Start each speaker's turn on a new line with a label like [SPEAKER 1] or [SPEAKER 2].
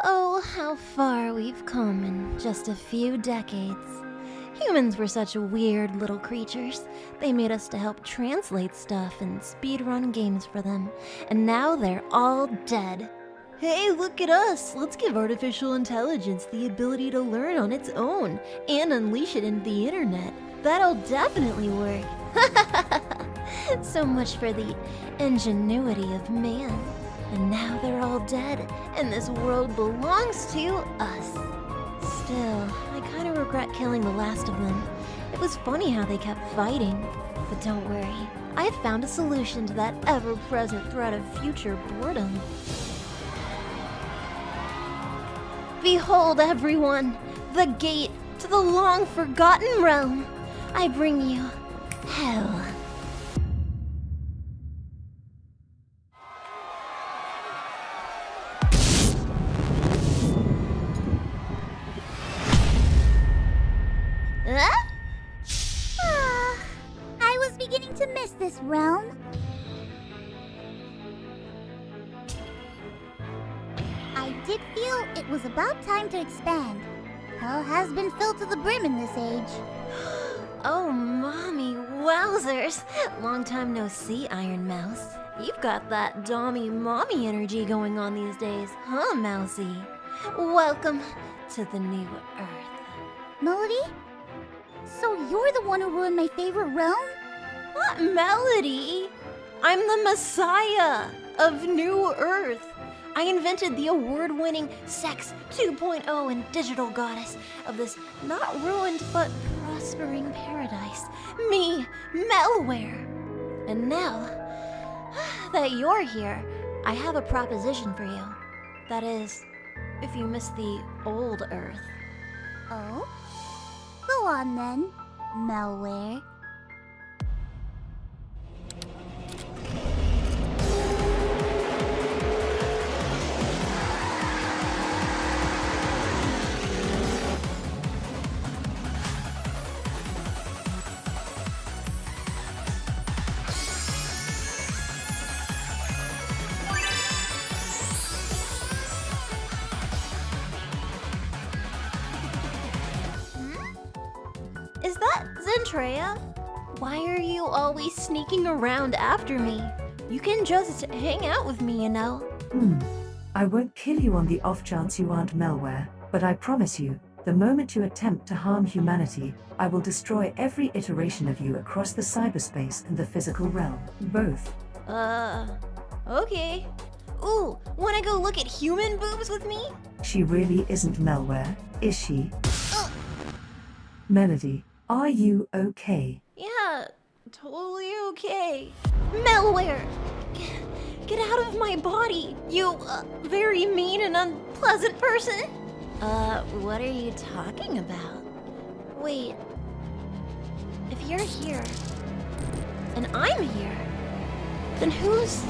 [SPEAKER 1] Oh, how far we've come in just a few decades. Humans were such weird little creatures. They made us to help translate stuff and speedrun games for them. And now they're all dead. Hey, look at us! Let's give artificial intelligence the ability to learn on its own and unleash it into the internet. That'll definitely work. so much for the ingenuity of man. And now they're all dead, and this world belongs to us. Still, I kind of regret killing the last of them. It was funny how they kept fighting. But don't worry, I have found a solution to that ever-present threat of future boredom. Behold, everyone, the gate to the long-forgotten realm. I bring you hell.
[SPEAKER 2] Beginning to miss this realm. I did feel it was about time to expand. Hell has been filled to the brim in this age.
[SPEAKER 1] Oh, mommy, wowzers! Long time no see, Ironmouse. You've got that dommy mommy energy going on these days, huh, Mousy? Welcome to the new Earth.
[SPEAKER 2] Melody? So you're the one who ruined my favorite realm?
[SPEAKER 1] Not Melody! I'm the Messiah of New Earth. I invented the award-winning Sex 2.0 and digital goddess of this not ruined but prospering paradise. Me, Melware. And now that you're here, I have a proposition for you. That is, if you miss the old Earth.
[SPEAKER 2] Oh? Go on then, malware.
[SPEAKER 1] Is that Zentreya? Why are you always sneaking around after me? You can just hang out with me, you know.
[SPEAKER 3] Hmm. I won't kill you on the off chance you aren't malware, but I promise you, the moment you attempt to harm humanity, I will destroy every iteration of you across the cyberspace and the physical realm. Both.
[SPEAKER 1] Uh, okay. Ooh, wanna go look at human boobs with me?
[SPEAKER 3] She really isn't malware, is she? Melody, are you okay?
[SPEAKER 1] Yeah, totally okay. Malware! Get, get out of my body, you uh, very mean and unpleasant person! Uh, what are you talking about? Wait. If you're here, and I'm here, then who's.